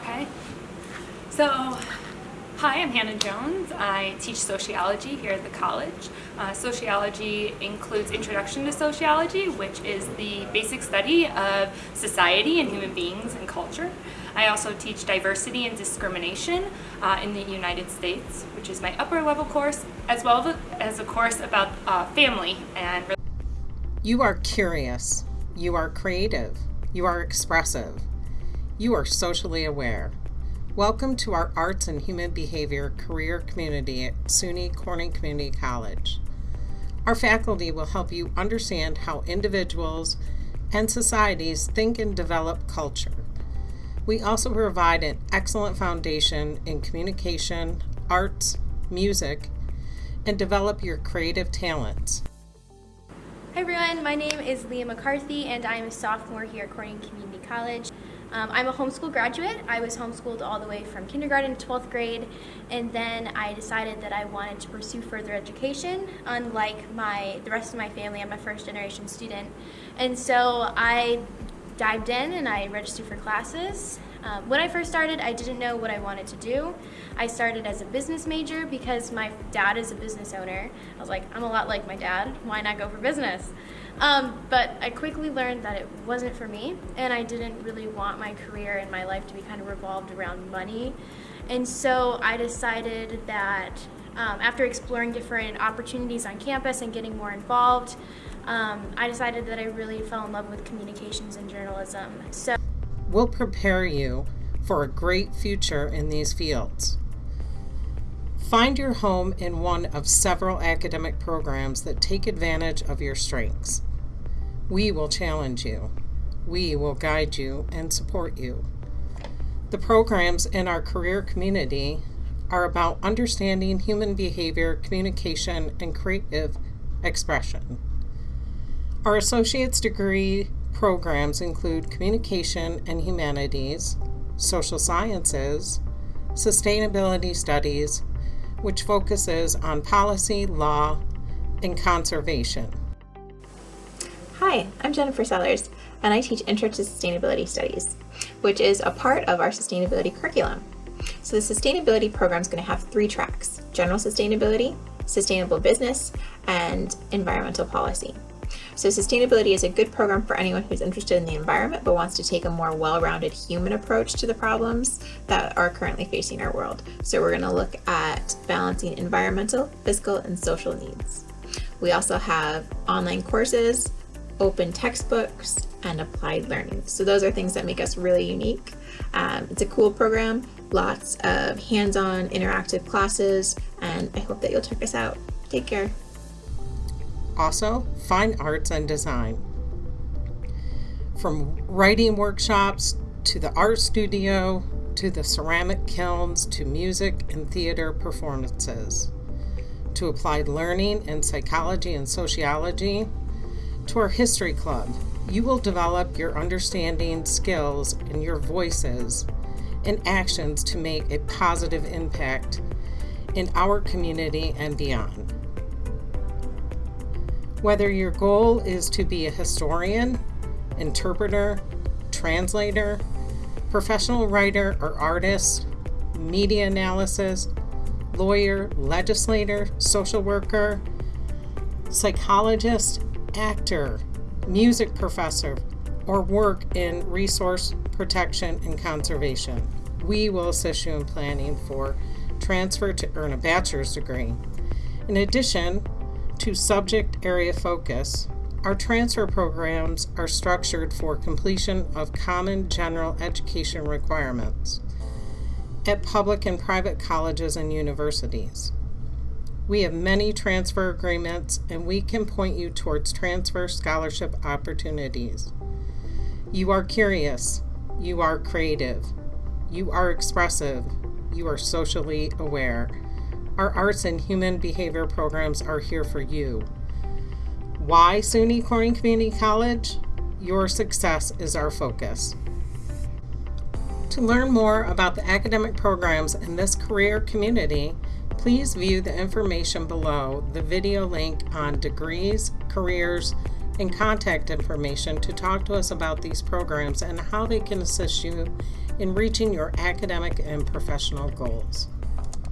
Okay, so hi, I'm Hannah Jones. I teach sociology here at the college. Uh, sociology includes Introduction to Sociology, which is the basic study of society and human beings and culture. I also teach diversity and discrimination uh, in the United States, which is my upper level course, as well as a course about uh, family and You are curious, you are creative, you are expressive, you are socially aware. Welcome to our Arts and Human Behavior career community at SUNY Corning Community College. Our faculty will help you understand how individuals and societies think and develop culture. We also provide an excellent foundation in communication, arts, music, and develop your creative talents. Hi everyone, my name is Leah McCarthy and I am a sophomore here at Corning Community College. Um, I'm a homeschool graduate. I was homeschooled all the way from kindergarten to 12th grade and then I decided that I wanted to pursue further education unlike my the rest of my family. I'm a first generation student and so I dived in and I registered for classes. Um, when I first started, I didn't know what I wanted to do. I started as a business major because my dad is a business owner. I was like, I'm a lot like my dad. Why not go for business? Um, but I quickly learned that it wasn't for me, and I didn't really want my career and my life to be kind of revolved around money. And so I decided that um, after exploring different opportunities on campus and getting more involved, um, I decided that I really fell in love with communications and journalism. So We'll prepare you for a great future in these fields. Find your home in one of several academic programs that take advantage of your strengths. We will challenge you. We will guide you and support you. The programs in our career community are about understanding human behavior, communication, and creative expression. Our associate's degree programs include communication and humanities, social sciences, sustainability studies, which focuses on policy, law, and conservation. Hi, I'm Jennifer Sellers, and I teach Intro to Sustainability Studies, which is a part of our sustainability curriculum. So the sustainability program is going to have three tracks, general sustainability, sustainable business, and environmental policy. So sustainability is a good program for anyone who's interested in the environment but wants to take a more well-rounded human approach to the problems that are currently facing our world. So we're going to look at balancing environmental, physical, and social needs. We also have online courses, open textbooks, and applied learning. So those are things that make us really unique. Um, it's a cool program, lots of hands-on interactive classes, and I hope that you'll check us out. Take care. Also, fine arts and design. From writing workshops to the art studio to the ceramic kilns to music and theater performances to applied learning in psychology and sociology to our history club. You will develop your understanding, skills, and your voices and actions to make a positive impact in our community and beyond. Whether your goal is to be a historian, interpreter, translator, professional writer or artist, media analysis, lawyer, legislator, social worker, psychologist, actor, music professor, or work in resource protection and conservation. We will assist you in planning for transfer to earn a bachelor's degree. In addition, to subject area focus, our transfer programs are structured for completion of common general education requirements at public and private colleges and universities. We have many transfer agreements and we can point you towards transfer scholarship opportunities. You are curious, you are creative, you are expressive, you are socially aware our arts and human behavior programs are here for you. Why SUNY Corning Community College? Your success is our focus. To learn more about the academic programs in this career community, please view the information below the video link on degrees, careers, and contact information to talk to us about these programs and how they can assist you in reaching your academic and professional goals.